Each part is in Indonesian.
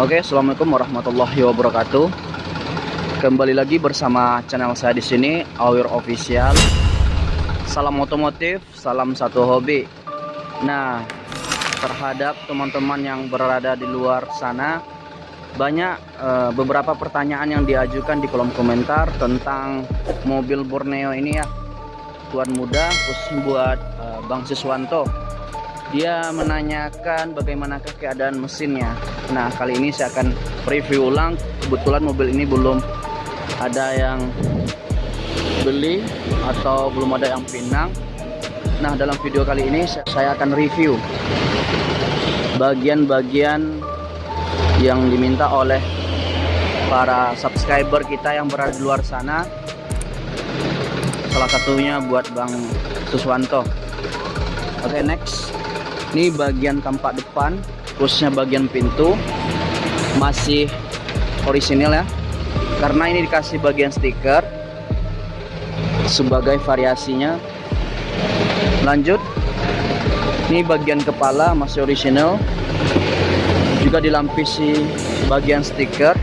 Oke, assalamualaikum warahmatullahi wabarakatuh. Kembali lagi bersama channel saya di sini, Awir Official. Salam otomotif, salam satu hobi. Nah, terhadap teman-teman yang berada di luar sana, banyak uh, beberapa pertanyaan yang diajukan di kolom komentar tentang mobil Borneo ini ya. Tuan muda, khusus buat uh, Bang Siswanto dia menanyakan bagaimanakah keadaan mesinnya nah kali ini saya akan review ulang. Kebetulan mobil ini belum ada yang beli atau belum ada yang pinang. Nah dalam video kali ini saya akan review bagian-bagian yang diminta oleh para subscriber kita yang berada di luar sana. Salah satunya buat Bang Suswanto. Oke okay, next. Ini bagian tampak depan khususnya bagian pintu masih orisinil ya. Karena ini dikasih bagian stiker sebagai variasinya. Lanjut. Ini bagian kepala masih orisinil. Juga dilampisi bagian stiker.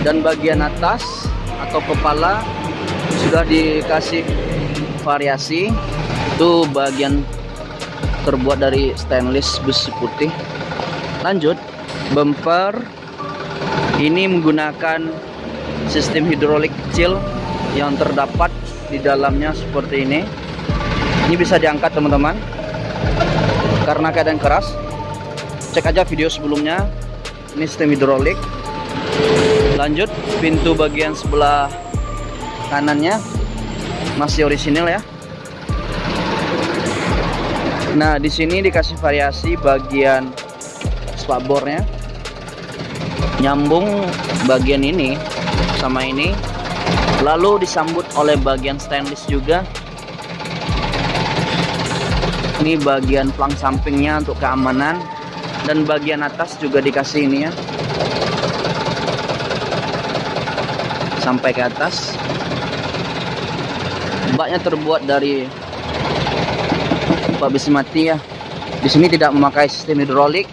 Dan bagian atas atau kepala sudah dikasih variasi. Itu bagian terbuat dari stainless besi putih. Lanjut bumper. Ini menggunakan sistem hidrolik kecil yang terdapat di dalamnya seperti ini. Ini bisa diangkat teman-teman. Karena keadaan keras cek aja video sebelumnya. Ini sistem hidrolik. Lanjut pintu bagian sebelah kanannya masih orisinil ya. Nah di sini dikasih variasi bagian spakbornya nyambung bagian ini sama ini. Lalu disambut oleh bagian stainless juga. Ini bagian plang sampingnya untuk keamanan. Dan bagian atas juga dikasih ini ya. Sampai ke atas baknya terbuat dari besi mati ya. Di sini tidak memakai sistem hidrolik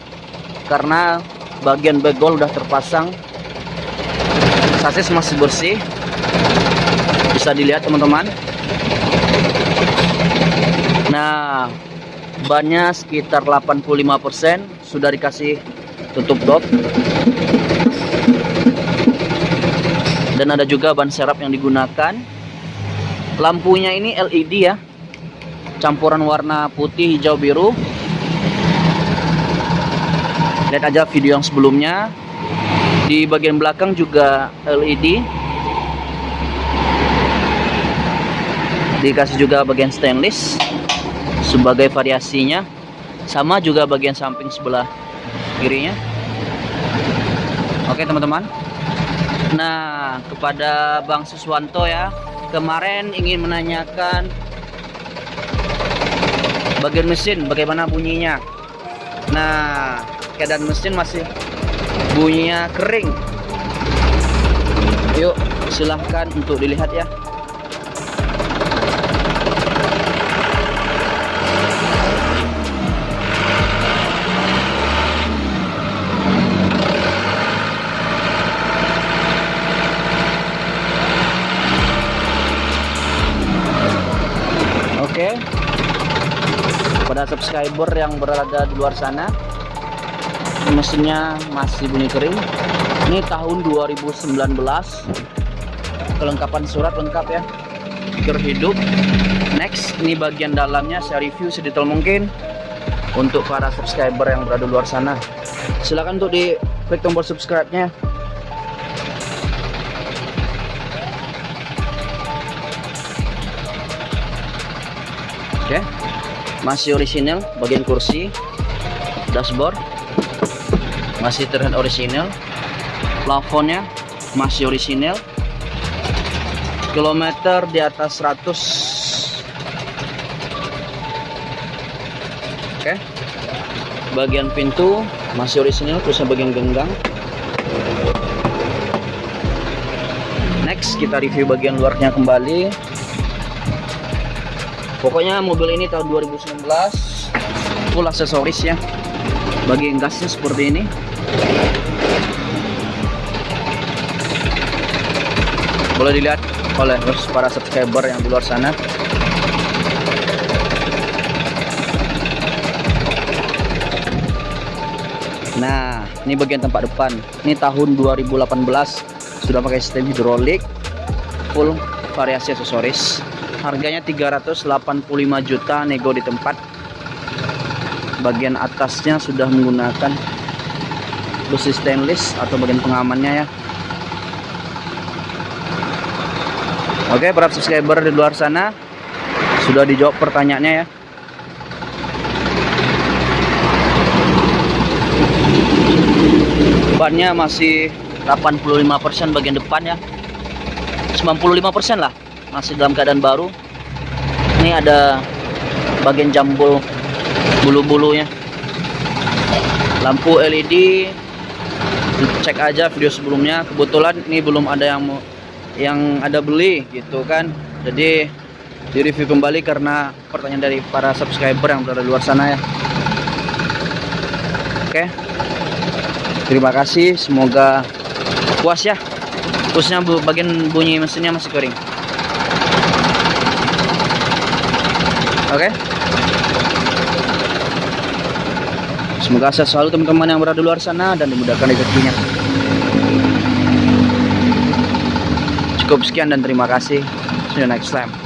karena bagian begol udah terpasang. Sasis masih bersih. Bisa dilihat teman-teman. Nah bannya sekitar 85% sudah dikasih tutup dop dan ada juga ban serap yang digunakan lampunya ini LED ya. Campuran warna putih hijau biru. Lihat aja video yang sebelumnya. Di bagian belakang juga LED dikasih juga bagian stainless sebagai variasinya. Sama juga bagian samping sebelah kirinya. Oke teman-teman. Nah kepada Bang Suswanto ya kemarin ingin menanyakan bagian mesin bagaimana bunyinya. Nah keadaan mesin masih bunyinya kering. Yuk silahkan untuk dilihat ya Pada subscriber yang berada di luar sana, mesinnya masih bunyi kering. Ini tahun 2019. Kelengkapan surat lengkap ya. Stiker hidup. Next, ini bagian dalamnya saya review sedetail mungkin untuk para subscriber yang berada di luar sana. Silahkan untuk di klik tombol subscribe-nya Oke. Okay. Masih orisinal bagian kursi, dashboard masih terlihat orisinal. Plafonnya masih orisinal. Kilometer di atas 100. Oke. Okay. Bagian pintu masih orisinal, terusnya bagian genggang. Next kita review bagian luarnya kembali pokoknya mobil ini tahun 2019 full aksesoris ya bagian gasnya seperti ini boleh dilihat oleh para subscriber yang di luar sana Nah, ini bagian tempat depan. Ini tahun 2018 sudah pakai sistem hidrolik, full variasi aksesoris. Harganya 385 juta nego di tempat. Bagian atasnya sudah menggunakan besi stainless atau bagian pengamannya ya. Oke, para subscriber di luar sana sudah dijawab pertanyaannya ya. bannya masih 85% bagian depan ya 95% lah masih dalam keadaan baru. Ini ada bagian jambul bulu-bulunya. Lampu LED cek aja video sebelumnya. Kebetulan ini belum ada yang yang ada beli gitu kan. Jadi di review kembali karena pertanyaan dari para subscriber yang berada di luar sana ya. Oke. Terima kasih. Semoga puas ya. Khususnya bagian bunyi mesinnya masih kering oke. Semoga sehat selalu teman-teman yang berada di luar sana dan dimudahkan rezekinya. Cukup sekian dan terima kasih. See you next time